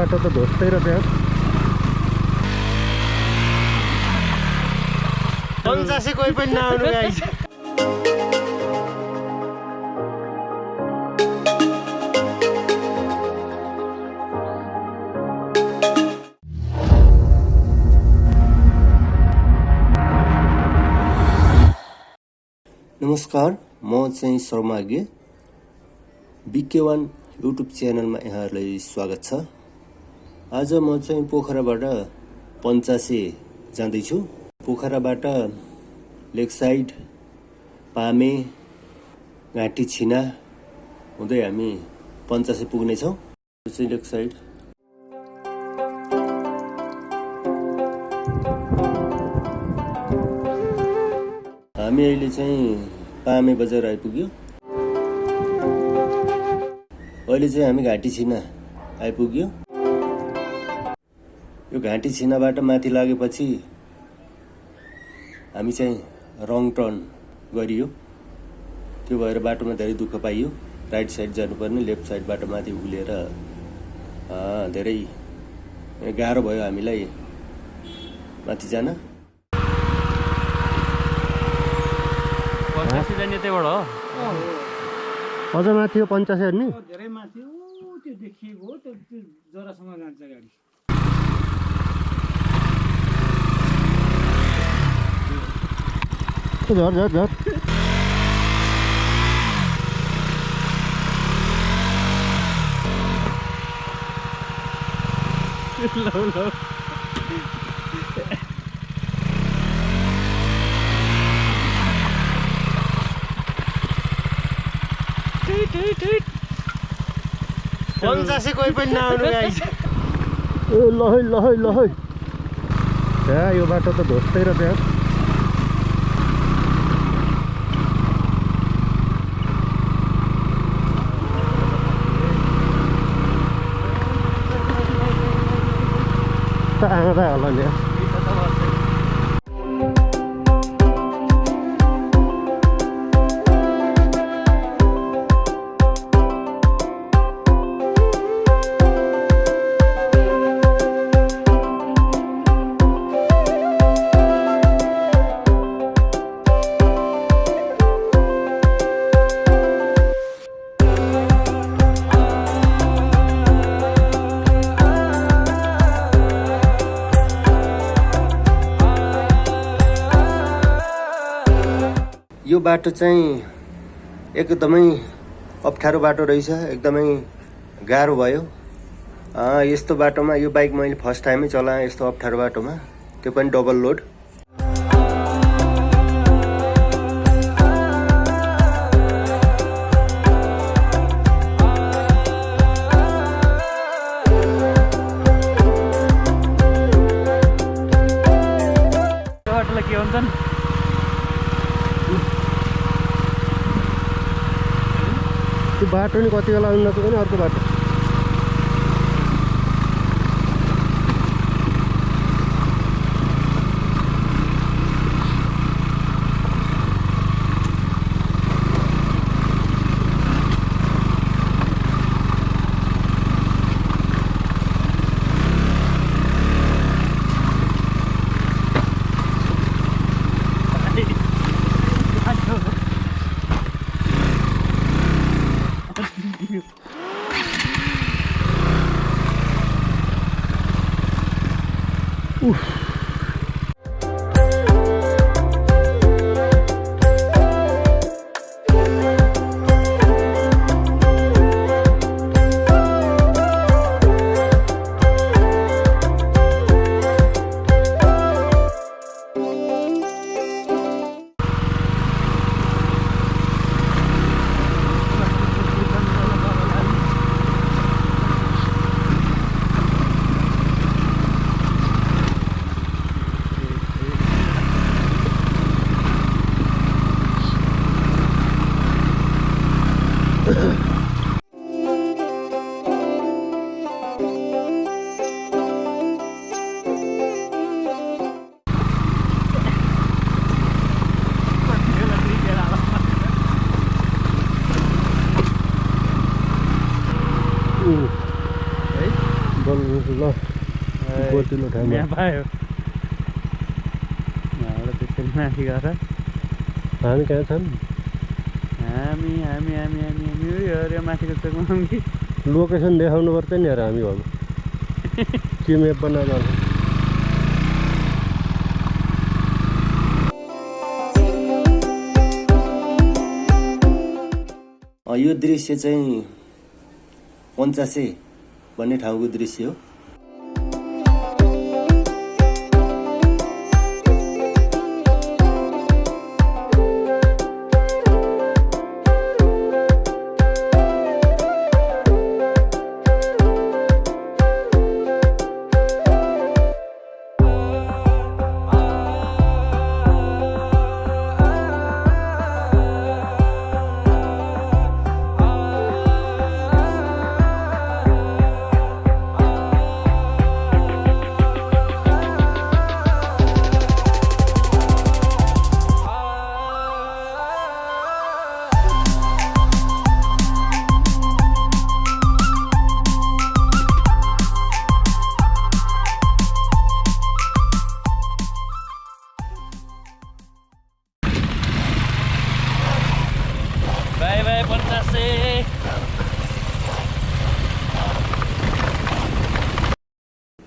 बाटो त धोत्तै रहेछ यार पञ्चासे कोही पनि नआउनु गाइस। नमस्कार म चाहिँ शर्मागे बिके वान युट्युब च्यानलमा यहाँहरूलाई स्वागत छ आज म चाहिँ पोखराबाट पञ्चासे जाँदैछु। पोखराबाट लेक साइड पामे घाँटी छिना हुँदै हामी पञ्चासे पुग्नेछौँ। यो चाहिँ लेक साइड। हामी अहिले चाहिँ पामे बजार आइपुग्यो। अहिले चाहिँ हामी घाँटी छिना आइपुग्यो। यो घाँटी छिनाबाट माथि लागेपछि हामी चाहिँ रङ टर्न गरियो। त्यो भएर बाटोमा धेरै दुःख पाइयो। राइट साइड जानुपर्ने लेफ्ट साइडबाट माथि उलेर अँ, धेरै गाह्रो भयो हामीलाई माथि जान। पञ्चासे जाने त्यहीबाट हो? अझ माथि यो पञ्चासे हेर्ने धेरै माथि ऊ त्यो देखिएको हो त्यो जरासँग जान्छ गाडी। झर झर झर लौ लौ पञ्चासे कोही पनि नआउनु गाइस ए लहै लहै लहै। त्यहाँ यो बाटो त धोत्तै रहेछ यार त आँदा होला नि। बाटो चाहिँ एकदमै अप्ठ्यारो बाटो रहेछ एकदमै गाह्रो भयो। यस्तो बाटोमा यो बाइक मैले फर्स्ट टाइमै चलाएँ यस्तो अप्ठ्यारो बाटोमा। त्यो पनि डबल लोड। त्यो बाटो नि कति बेला उन्नत पनि अर्को बाटो। Whew. पायो। यहाँबाट त्यसरी माथि गएर हामी कहाँ छन् हामी हामी हामी हामी हामी उयो अरे माथिको चोकमा कि लोकेसन देखाउनु पर्छ नि यार हामी अब के मेप बनाएर यो दृश्य चाहिँ पञ्चासे भन्ने ठाउँको दृश्य हो।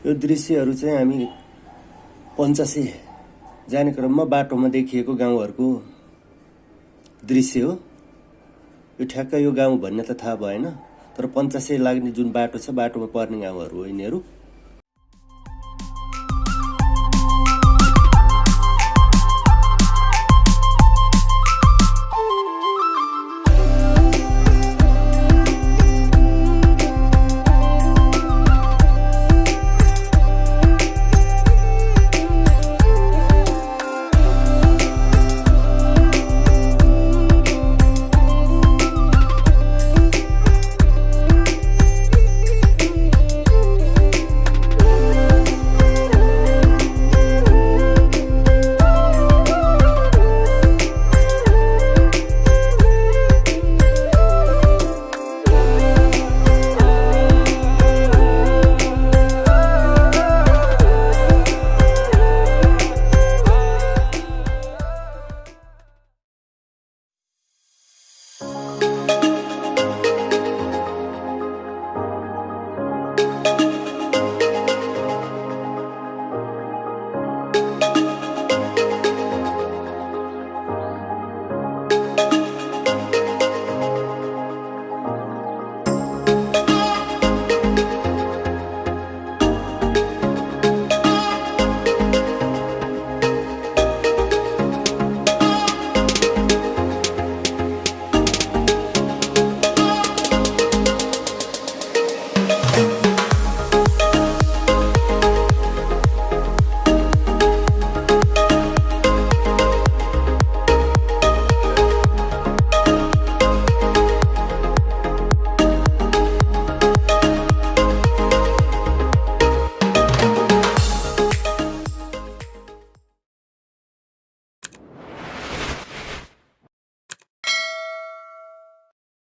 यो दृश्यहरू चाहिँ हामी पञ्चासे जाने क्रममा बाटोमा देखिएको गाउँहरूको दृश्य हो। यो ठ्याक्क यो गाउँ भन्ने त थाहा भएन तर पञ्चासे लाग्ने जुन बाटो छ बाटोमा पर्ने गाउँहरू हो यिनीहरू।